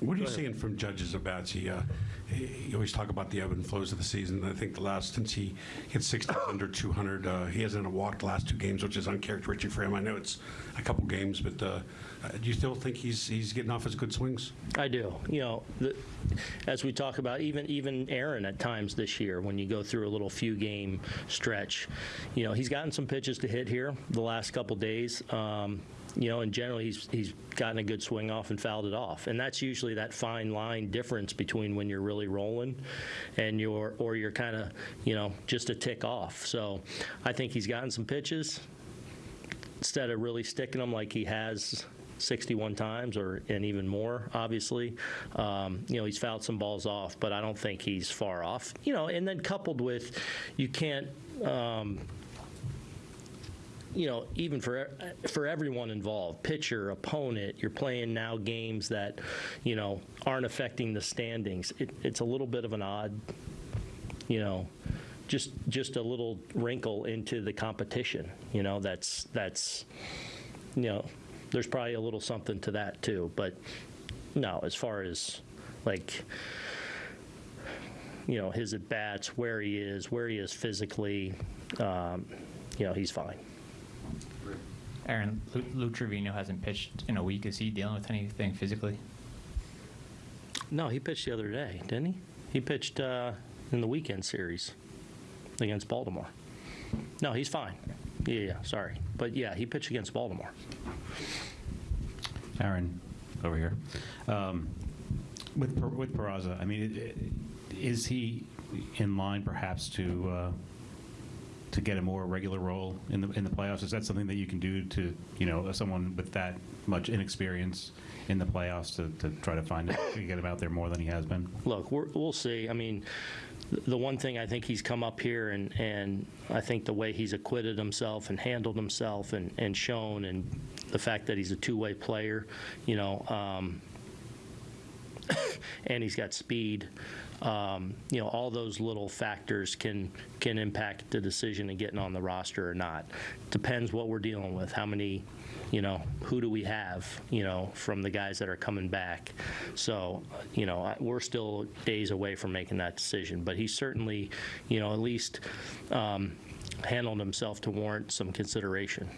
What are you seeing from Judge's at bats? He, uh, you always talk about the ebb and flows of the season. I think the last, since he hit 60 under 200, uh, he hasn't walked the last two games, which is uncharacteristic for him. I know it's a couple games, but uh, uh, do you still think he's he's getting off his good swings? I do. You know, the, as we talk about, even even Aaron at times this year, when you go through a little few game stretch, you know, he's gotten some pitches to hit here the last couple days. Um, you know, and generally he's he's gotten a good swing off and fouled it off, and that's usually that fine line difference between when you're really rolling, and you're or you're kind of you know just a tick off. So, I think he's gotten some pitches. Instead of really sticking them like he has 61 times or and even more obviously um, you know he's fouled some balls off but i don't think he's far off. You know and then coupled with you can't um, you know, even for for everyone involved, pitcher, opponent, you're playing now games that, you know, aren't affecting the standings. It, it's a little bit of an odd, you know, just just a little wrinkle into the competition. You know, that's that's, you know, there's probably a little something to that too. But no, as far as like you know his at bats, where he is, where he is physically, um, you know, he's fine. Aaron, Lou, Lou Trivino hasn't pitched in a week. Is he dealing with anything physically? No, he pitched the other day, didn't he? He pitched uh, in the weekend series against Baltimore. No, he's fine. Yeah, yeah, sorry. But yeah, he pitched against Baltimore. Aaron, over here. Um, With Per- with Peraza, I mean, i- i- is he in line perhaps to, uh, to get a more regular role in the, in the playoffs? Is that something that you can do to, you know, someone with that much inexperience in the playoffs to, to try to find, it- to get him out there more than he has been? Look, we're, we'll see. I mean, the one thing I think he's come up here and, and I think the way he's acquitted himself and handled himself and, and shown and the fact that he's a two-way player, you know, um, and he's got speed. Um, you know, all those little factors can can impact the decision of getting on the roster or not. Depends what we're dealing with. How many, you know, who do we have? You know, from the guys that are coming back. So, you know, we're still days away from making that decision. But he certainly, you know, at least um, handled himself to warrant some consideration.